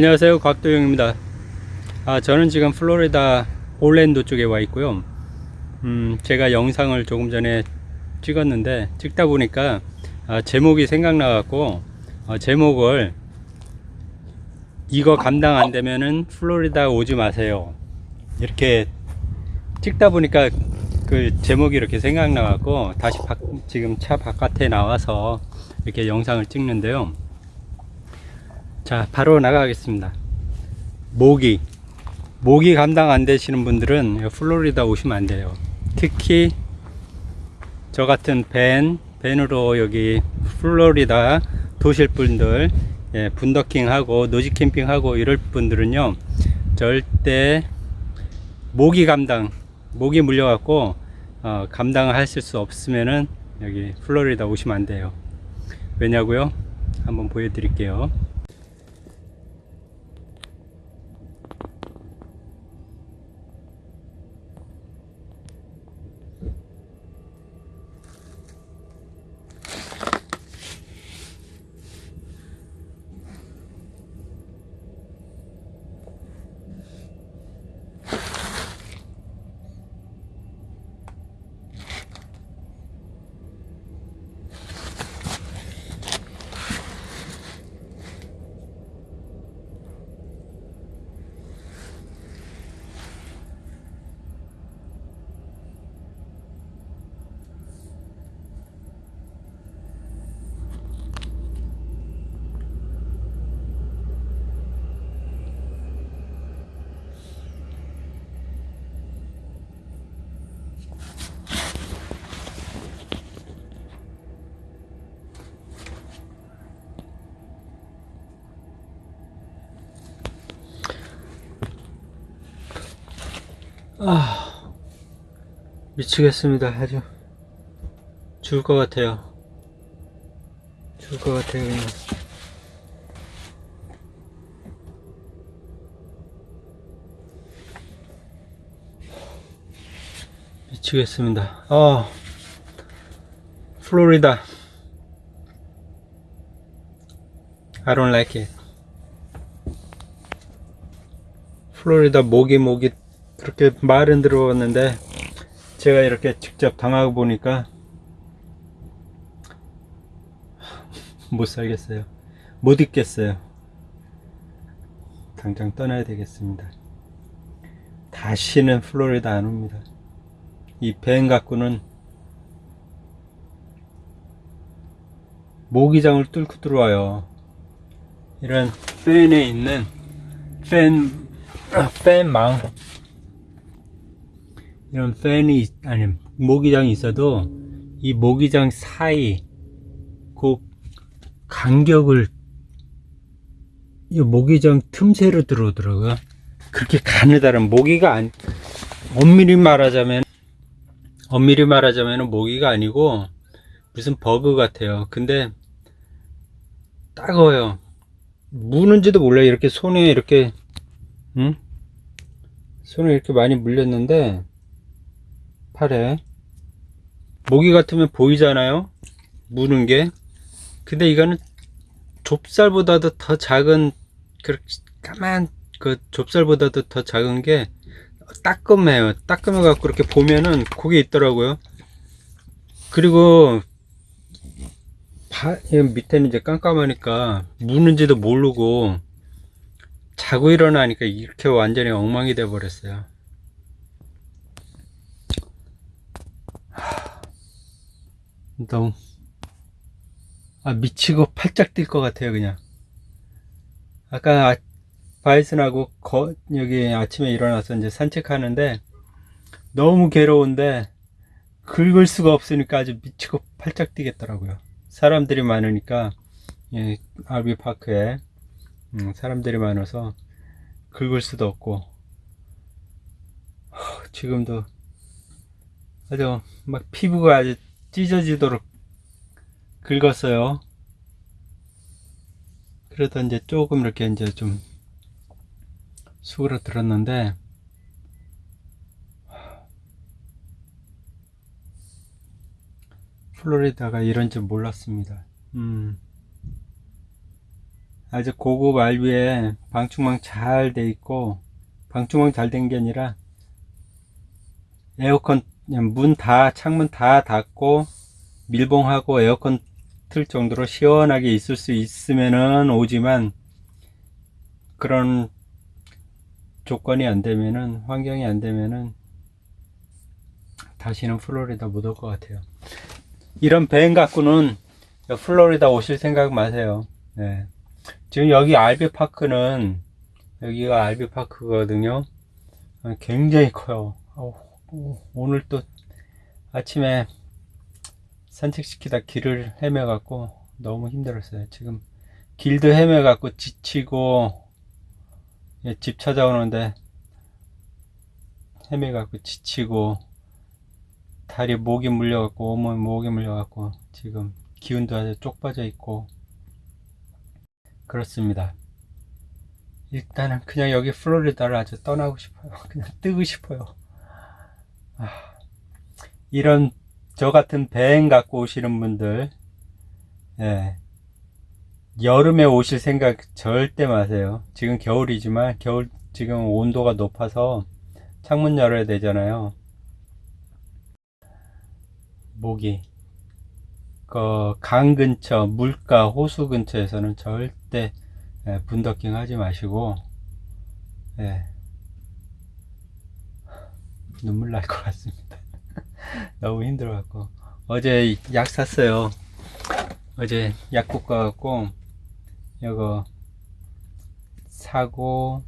안녕하세요. 곽도영입니다. 아, 저는 지금 플로리다 올랜도 쪽에 와 있고요. 음, 제가 영상을 조금 전에 찍었는데 찍다 보니까 아, 제목이 생각나 갖고 어, 제목을 이거 감당 안 되면은 플로리다 오지 마세요. 이렇게 찍다 보니까 그 제목이 이렇게 생각나 갖고 다시 밖- 지금 차 바깥에 나와서 이렇게 영상을 찍는데요 자 바로 나가겠습니다. 모기. 모기 감당 안 되시는 분들은 플로리다 오시면 안 돼요. 특히 저 같은 밴 밴으로 여기 플로리다 도실 분들 예, 분더킹 하고 노지 캠핑 하고 이럴 분들은요 절대 모기 감당 모기 물려 갖고 어, 감당을 하실 수 없으면은 여기 플로리다 오시면 안 돼요. 왜냐고요? 한번 보여드릴게요 아 미치겠습니다. 아주 죽을 것 같아요. 죽을 것 같아요 그냥. 미치겠습니다. 아 플로리다. I don't like it. 플로리다 모기 모기 그렇게 말은 들어봤는데 제가 이렇게 직접 당하고 보니까 못 살겠어요. 못 있겠어요. 당장 떠나야 되겠습니다. 다시는 플로리다 안 옵니다. 이 밴 갖고는 모기장을 뚫고 들어와요. 이런 팬에 있는 팬 아, 팬망 이런 팬이 있- 아니 모기장이 있어도 이 모기장 사이 그 간격을 이 모기장 틈새로 들어오더라고요. 그렇게 가느다란 모기가 안 엄밀히 말하자면 엄밀히 말하자면 모기가 아니고 무슨 버그 같아요. 근데 따가워요. 무는지도 몰라요. 이렇게 손에 이렇게 응? 손에 이렇게 많이 물렸는데 팔에. 모기 같으면 보이잖아요? 무는 게. 근데 이거는 좁쌀보다도 더 작은 그 까만 그 좁쌀보다도 더 작은 게 따끔해요. 따끔해 갖고 이렇게 보면은 그게 있더라고요. 그리고 바, 이 밑에는 이제 깜깜하니까 무는지도 모르고 자고 일어나니까 이렇게 완전히 엉망이 돼 버렸어요 너무. 아 미치고 팔짝 뛸 것 같아요 그냥. 아까 아, 바이슨하고 거, 여기 아침에 일어나서 이제 산책하는데 너무 괴로운데 긁을 수가 없으니까 아주 미치고 팔짝 뛰겠더라고요. 사람들이 많으니까 예, RV 파크에 음, 사람들이 많아서 긁을 수도 없고. 하, 지금도 아주 막 피부가 아주 찢어지도록 긁었어요. 그래도 이제 조금 이렇게 이제 좀 수그러들었는데 플로리다가 이런 줄 몰랐습니다. 음. 아주 고급 알비에 방충망 잘 돼 있고 방충망 잘 된 게 아니라 에어컨 문 다 창문 다 닫고 밀봉하고 에어컨 틀 정도로 시원하게 있을 수 있으면은 오지만 그런 조건이 안 되면은 환경이 안 되면은 다시는 플로리다 못 올 것 같아요. 이런 밴 갖고는 플로리다 오실 생각 마세요. 네. 지금 여기 알비 파크는 여기가 알비 파크거든요. 어, 굉장히 커요. 오늘 또 아침에 산책시키다 길을 헤매 갖고 너무 힘들었어요. 지금 길도 헤매 갖고 지치고 예, 집 찾아오는데 헤매 갖고 지치고 다리 목이 물려 갖고 온몸 목이 물려 갖고 지금 기운도 아주 쪽 빠져 있고 그렇습니다. 일단은 그냥 여기 플로리다를 아주 떠나고 싶어요. 그냥 뜨고 싶어요. 아, 이런 저 같은 밴 갖고 오시는 분들, 예, 여름에 오실 생각 절대 마세요. 지금 겨울이지만 겨울 지금 온도가 높아서 창문 열어야 되잖아요. 모기. 그 강 근처, 물가, 호수 근처에서는 절대 예, 분더킹 하지 마시고 예. 눈물 날 것 같습니다. 너무 힘들어 갖고 어제 약 샀어요. 어제 약국 가갖고 이거 사고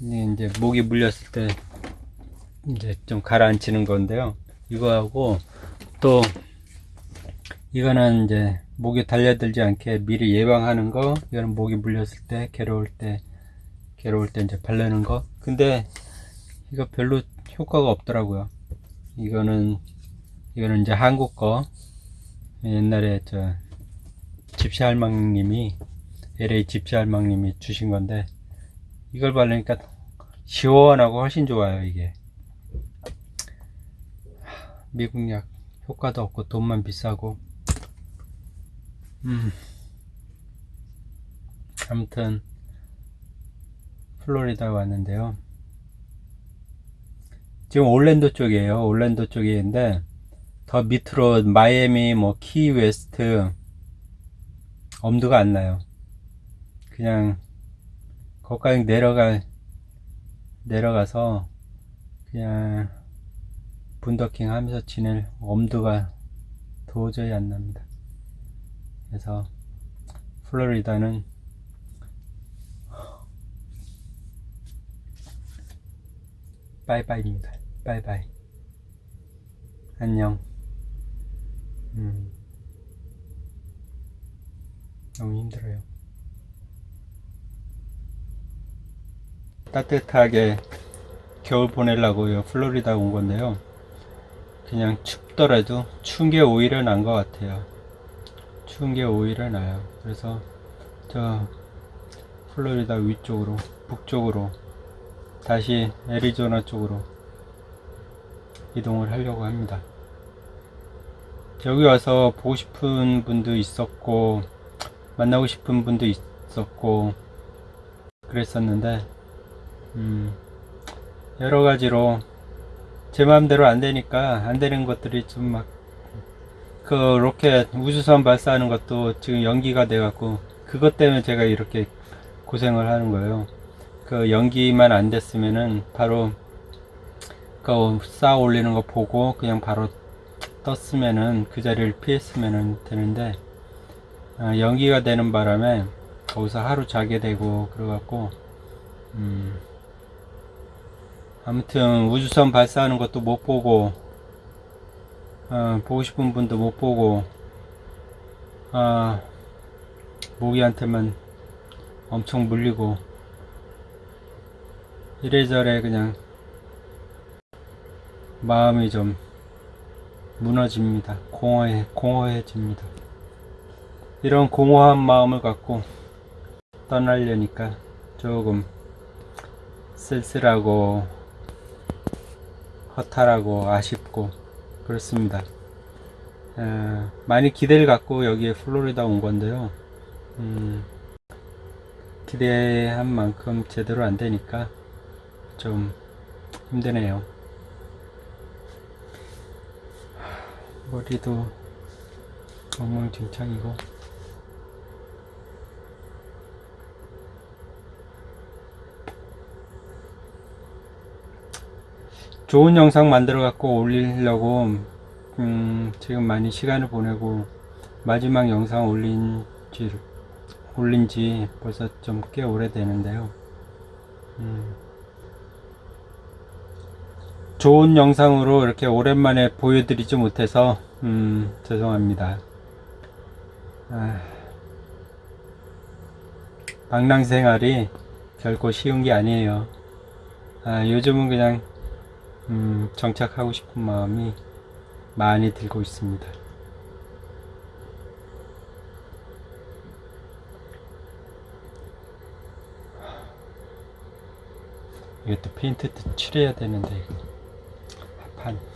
이제 목이 물렸을 때 이제 좀 가라앉히는 건데요. 이거하고 또 이거는 이제 목이 달려들지 않게 미리 예방하는 거 이거는 목이 물렸을 때 괴로울 때 괴로울 때 이제 바르는 거 근데 이거 별로 효과가 없더라고요. 이거는 이거는 이제 한국 거. 옛날에 저 집시 할망님이 LA 집시 할망님이 주신 건데 이걸 바르니까 시원하고 훨씬 좋아요 이게. 미국 약 효과도 없고 돈만 비싸고. 음. 아무튼 플로리다 왔는데요 지금 올랜도 쪽이에요 올랜도 쪽인데 더 밑으로 마이애미 뭐 키웨스트 엄두가 안 나요 그냥 거기까지 내려가 내려가서 그냥 boondocking 하면서 지낼 엄두가 도저히 안 납니다. 그래서 플로리다는 빠이빠이입니다. 빠이빠이. 안녕. 음. 너무 힘들어요. 따뜻하게 겨울 보내려고 플로리다 온 건데요. 그냥 춥더라도 추운 게 오히려 난 것 같아요. 추운 게 오히려 나요. 그래서 저 플로리다 위쪽으로 북쪽으로 다시 애리조나 쪽으로 이동을 하려고 합니다. 여기 와서 보고 싶은 분도 있었고 만나고 싶은 분도 있었고 그랬었는데 음, 여러 가지로 제 마음대로 안 되니까 안 되는 것들이 좀 막 그 로켓 우주선 발사하는 것도 지금 연기가 돼 갖고 그것 때문에 제가 이렇게 고생을 하는 거예요. 그 연기만 안 됐으면은 바로 그 쌓아 올리는 거 보고 그냥 바로 떴으면은 그 자리를 피했으면은 되는데 어, 연기가 되는 바람에 거기서 하루 자게 되고 그래갖고 음 아무튼 우주선 발사하는 것도 못 보고 어, 보고 싶은 분도 못 보고 아 모기한테만 엄청 물리고 이래저래 그냥 마음이 좀 무너집니다. 공허해, 공허해집니다. 이런 공허한 마음을 갖고 떠나려니까 조금 쓸쓸하고 허탈하고 아쉽고 그렇습니다. 에, 많이 기대를 갖고 여기에 플로리다 온 건데요. 음, 기대한 만큼 제대로 안 되니까 좀 힘드네요. 머리도 엉망진창이고 좋은 영상 만들어 갖고 올리려고 음, 지금 많이 시간을 보내고 마지막 영상 올린 지 올린 지 벌써 좀 꽤 오래되는데요. 음, 좋은 영상으로 이렇게 오랜만에 보여드리지 못해서 음, 죄송합니다. 아, 방랑 생활이 결코 쉬운 게 아니에요. 아, 요즘은 그냥 음, 정착하고 싶은 마음이 많이 들고 있습니다. 이게 또 페인트도 칠해야 되는데 이거 합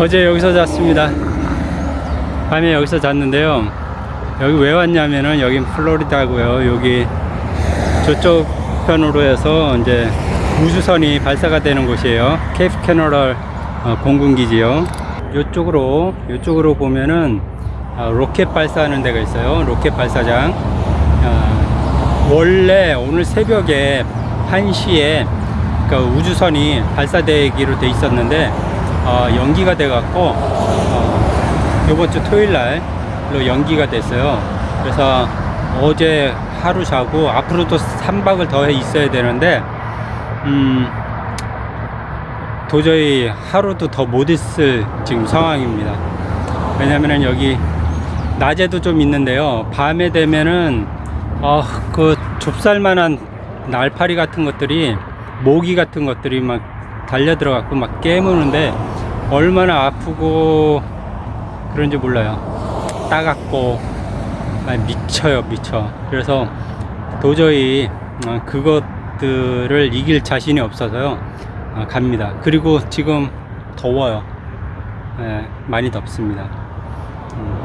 어제 여기서 잤습니다. 밤에 여기서 잤는데요. 여기 왜 왔냐면은 여긴 플로리다고요. 여기 저쪽 편으로 해서 이제 우주선이 발사가 되는 곳이에요. 케이프 캐너럴 어, 공군기지요. 이쪽으로 이쪽으로 보면은 아, 로켓 발사하는 데가 있어요. 로켓 발사장. 아, 원래 오늘 새벽에 1시에 그 우주선이 발사되기로 돼 있었는데 어, 연기가 돼 갖고 어, 이번 주 토요일 날로 연기가 됐어요. 그래서 어제 하루 자고 앞으로도 3박을 더 있어야 되는데 음, 도저히 하루도 더 못 있을 지금 상황입니다. 왜냐면은 여기 낮에도 좀 있는데요. 밤에 되면은 어, 그 좁쌀만한 날파리 같은 것들이 모기 같은 것들이 막 달려 들어갖고 막 깨무는데 얼마나 아프고 그런지 몰라요. 따갑고 아, 미쳐요, 미쳐. 그래서 도저히 어, 그것들을 이길 자신이 없어서요. 어, 갑니다. 그리고 지금 더워요. 예, 많이 덥습니다. 음.